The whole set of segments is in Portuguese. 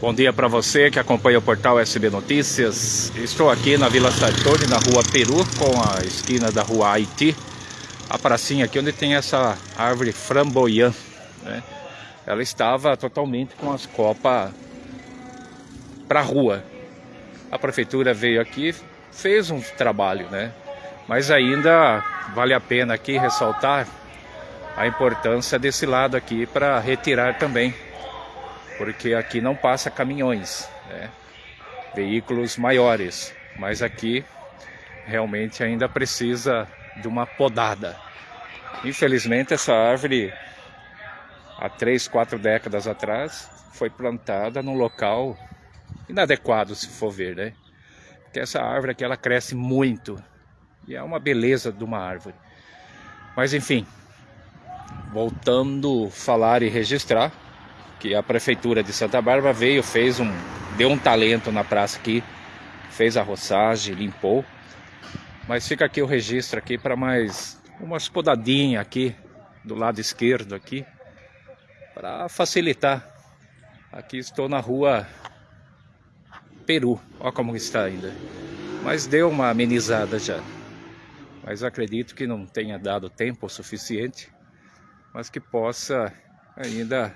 Bom dia para você que acompanha o portal SB Notícias. Estou aqui na Vila Sartori, na rua Peru, com a esquina da rua Haiti. A pracinha aqui onde tem essa árvore framboyã. Né? Ela estava totalmente com as copas para a rua. A prefeitura veio aqui, fez um trabalho, né? Mas ainda vale a pena aqui ressaltar a importância desse lado aqui para retirar também porque aqui não passa caminhões, né? veículos maiores, mas aqui realmente ainda precisa de uma podada. Infelizmente essa árvore há três, quatro décadas atrás foi plantada num local inadequado se for ver, né? Porque essa árvore aqui ela cresce muito e é uma beleza de uma árvore. Mas enfim, voltando a falar e registrar, que a prefeitura de Santa Bárbara veio, fez um, deu um talento na praça aqui, fez a roçagem, limpou. Mas fica aqui o registro aqui para mais umas podadinhas aqui do lado esquerdo aqui para facilitar. Aqui estou na rua Peru, olha como está ainda. Mas deu uma amenizada já. Mas acredito que não tenha dado tempo suficiente, mas que possa ainda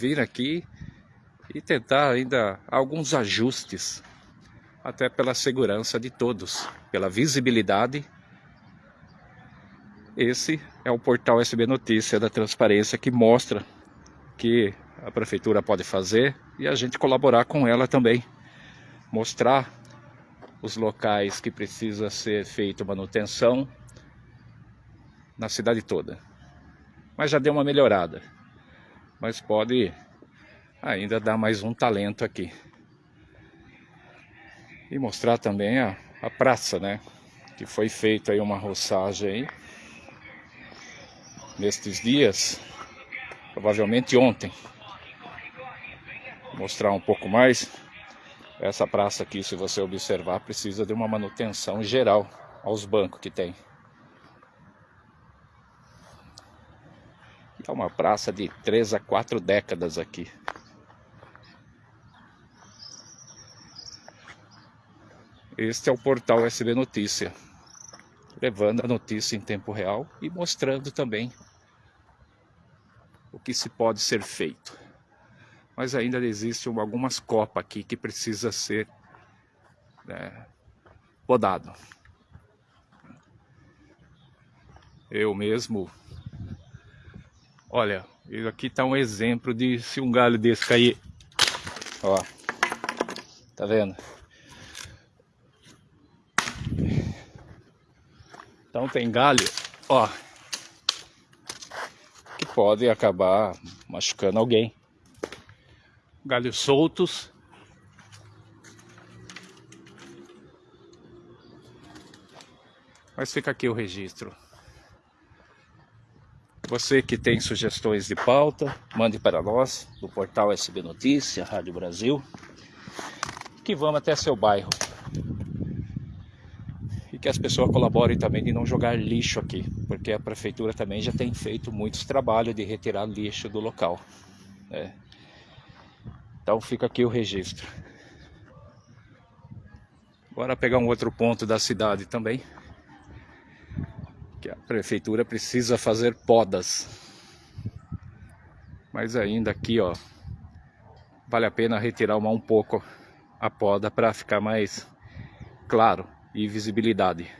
vir aqui e tentar ainda alguns ajustes, até pela segurança de todos, pela visibilidade. Esse é o portal SB Notícia da Transparência que mostra que a prefeitura pode fazer e a gente colaborar com ela também. Mostrar os locais que precisa ser feita manutenção na cidade toda. Mas já deu uma melhorada mas pode ainda dar mais um talento aqui. E mostrar também a, a praça, né? Que foi feita aí uma roçagem aí. Nestes dias, provavelmente ontem. Mostrar um pouco mais. Essa praça aqui, se você observar, precisa de uma manutenção geral aos bancos que tem. É uma praça de 3 a 4 décadas aqui. Este é o portal SB Notícia, levando a notícia em tempo real e mostrando também o que se pode ser feito. Mas ainda existem algumas copas aqui que precisa ser né, podado. Eu mesmo Olha, aqui está um exemplo de se um galho desse cair. Ó, tá vendo? Então tem galho, ó, que pode acabar machucando alguém. Galhos soltos. Mas fica aqui o registro. Você que tem sugestões de pauta, mande para nós, do portal SB Notícia, Rádio Brasil, que vamos até seu bairro. E que as pessoas colaborem também de não jogar lixo aqui, porque a prefeitura também já tem feito muitos trabalhos de retirar lixo do local. Né? Então fica aqui o registro. Bora pegar um outro ponto da cidade também que a prefeitura precisa fazer podas. Mas ainda aqui, ó, vale a pena retirar um pouco a poda para ficar mais claro e visibilidade.